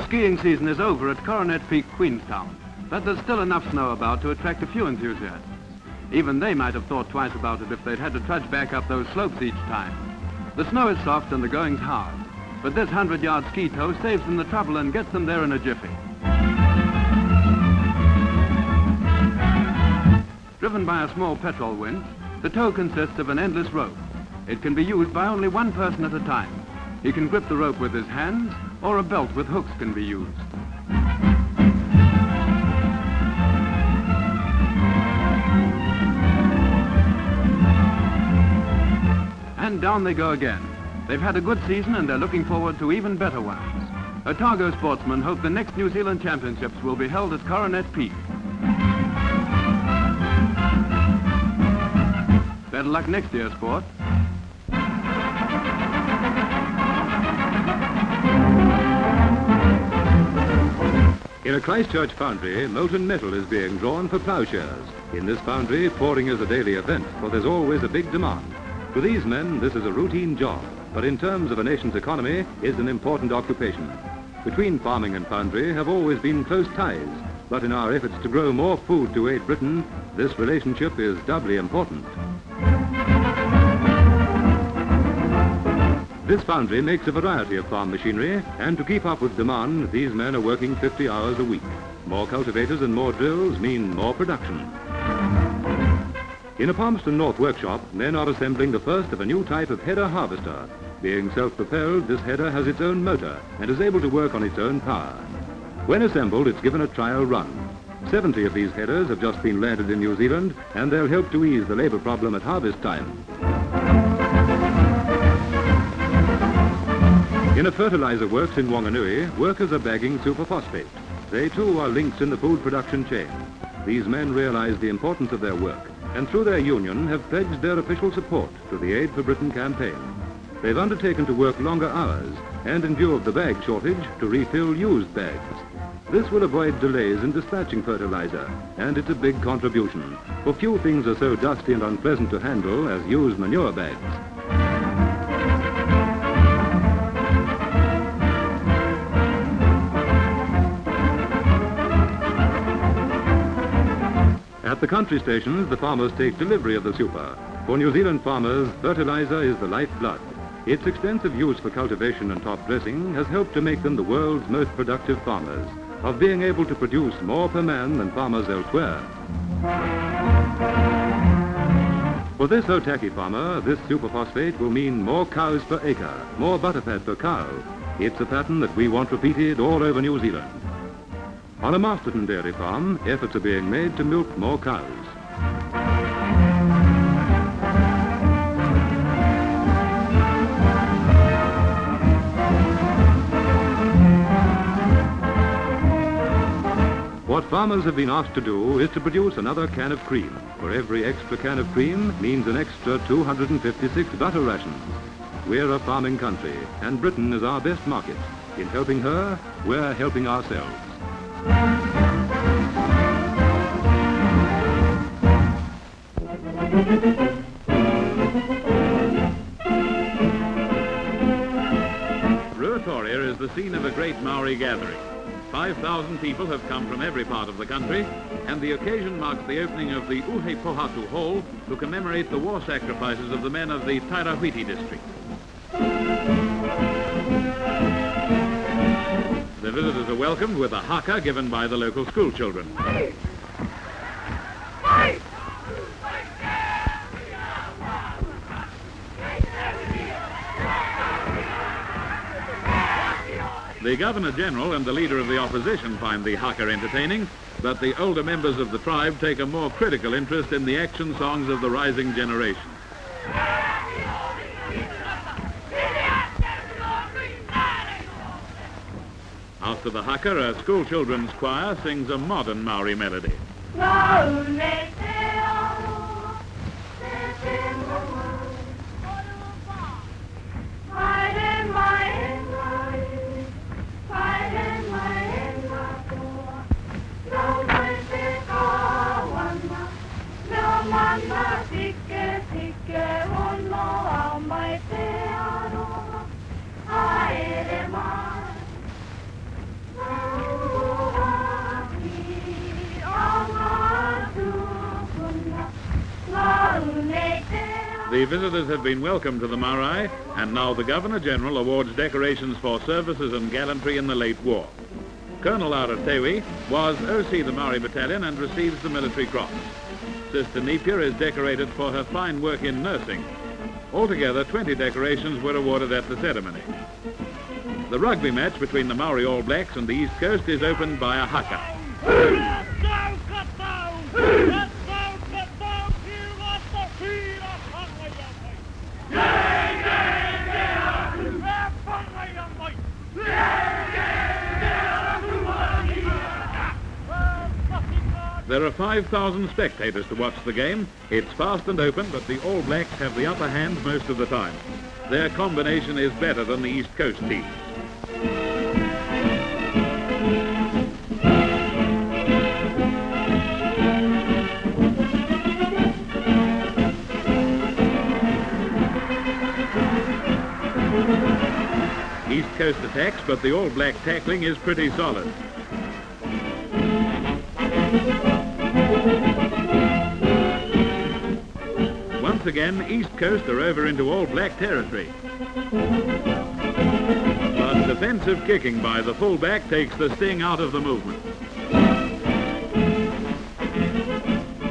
The skiing season is over at Coronet Peak, Queenstown, but there's still enough snow about to attract a few enthusiasts. Even they might have thought twice about it if they'd had to trudge back up those slopes each time. The snow is soft and the going's hard, but this 100-yard ski tow saves them the trouble and gets them there in a jiffy. Driven by a small petrol winch, the tow consists of an endless rope. It can be used by only one person at a time. He can grip the rope with his hands, or a belt with hooks can be used. And down they go again. They've had a good season and they're looking forward to even better ones. Otago sportsmen hope the next New Zealand Championships will be held at Coronet Peak. Better luck next year, sport. In a Christchurch foundry, molten metal is being drawn for ploughshares. In this foundry, pouring is a daily event, for there's always a big demand. For these men, this is a routine job, but in terms of a nation's economy, is an important occupation. Between farming and foundry have always been close ties, but in our efforts to grow more food to aid Britain, this relationship is doubly important. This foundry makes a variety of farm machinery, and to keep up with demand, these men are working 50 hours a week. More cultivators and more drills mean more production. In a Palmerston North workshop, men are assembling the first of a new type of header harvester. Being self-propelled, this header has its own motor and is able to work on its own power. When assembled, it's given a trial run. 70 of these headers have just been landed in New Zealand, and they'll help to ease the labour problem at harvest time. In a fertilizer works in Wanganui, workers are bagging superphosphate. They too are links in the food production chain. These men realize the importance of their work and through their union have pledged their official support to the Aid for Britain campaign. They've undertaken to work longer hours and in view of the bag shortage to refill used bags. This will avoid delays in dispatching fertilizer and it's a big contribution, for few things are so dusty and unpleasant to handle as used manure bags. At the country stations, the farmers take delivery of the super. For New Zealand farmers, fertilizer is the lifeblood. Its extensive use for cultivation and top dressing has helped to make them the world's most productive farmers, of being able to produce more per man than farmers elsewhere. For this Otaki farmer, this superphosphate will mean more cows per acre, more butterfat per cow. It's a pattern that we want repeated all over New Zealand. On a Masterton dairy farm, efforts are being made to milk more cows. What farmers have been asked to do is to produce another can of cream. For every extra can of cream means an extra 256 butter rations. We're a farming country, and Britain is our best market. In helping her, we're helping ourselves. Ruatoria is the scene of a great Maori gathering. 5,000 people have come from every part of the country, and the occasion marks the opening of the Uepohatu Hall to commemorate the war sacrifices of the men of the Tairawhiti district. The visitors are welcomed with a haka given by the local school children. The Governor-General and the Leader of the Opposition find the haka entertaining, but the older members of the tribe take a more critical interest in the action songs of the rising generation. After the haka, a school children's choir sings a modern Maori melody. The visitors have been welcomed to the Marae, and now the Governor-General awards decorations for services and gallantry in the late war. Colonel Awatere was OC the Maori Battalion and receives the Military Cross. Sister Napier is decorated for her fine work in nursing. Altogether, 20 decorations were awarded at the ceremony. The rugby match between the Maori All Blacks and the East Coast is opened by a haka. There are 5,000 spectators to watch the game. It's fast and open, but the All Blacks have the upper hand most of the time. Their combination is better than the East Coast team. East Coast attacks, but the All Black tackling is pretty solid. Once again, East Coast are over into All Black territory. But defensive kicking by the fullback takes the sting out of the movement.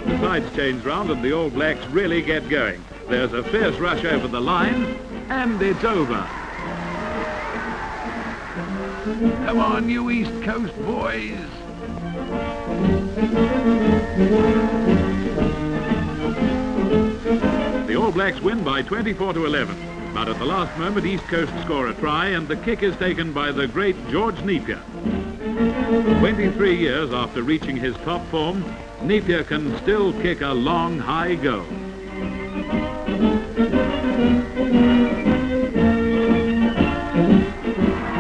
The sides change round and the All Blacks really get going. There's a fierce rush over the line, and it's over. Come on, you East Coast boys. All Blacks win by 24 to 11. But at the last moment, East Coast score a try, and the kick is taken by the great George Nepia. 23 years after reaching his top form, Nepia can still kick a long, high goal.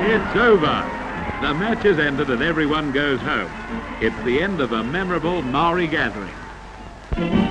It's over. The match is ended and everyone goes home. It's the end of a memorable Maori gathering.